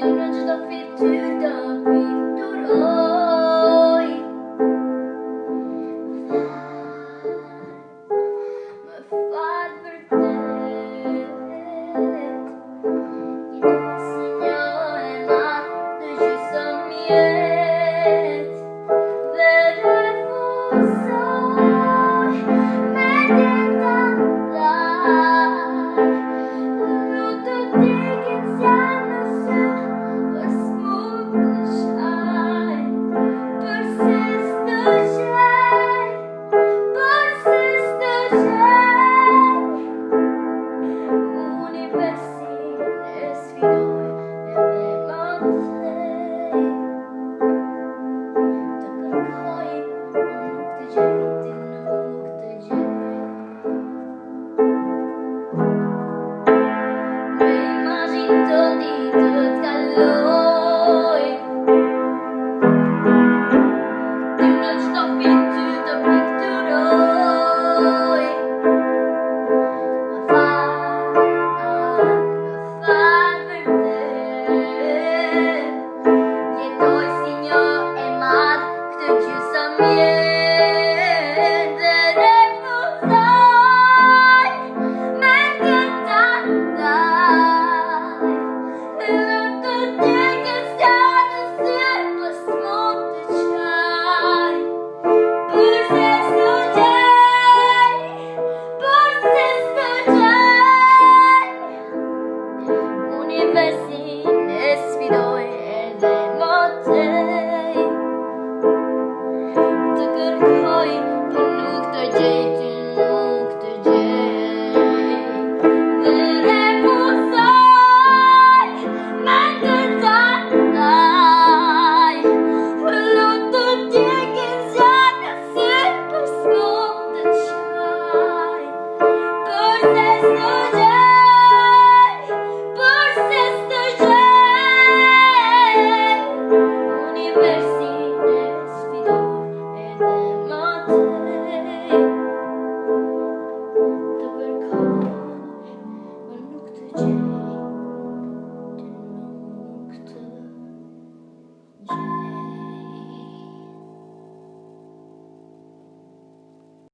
don't know, just feel too dumb.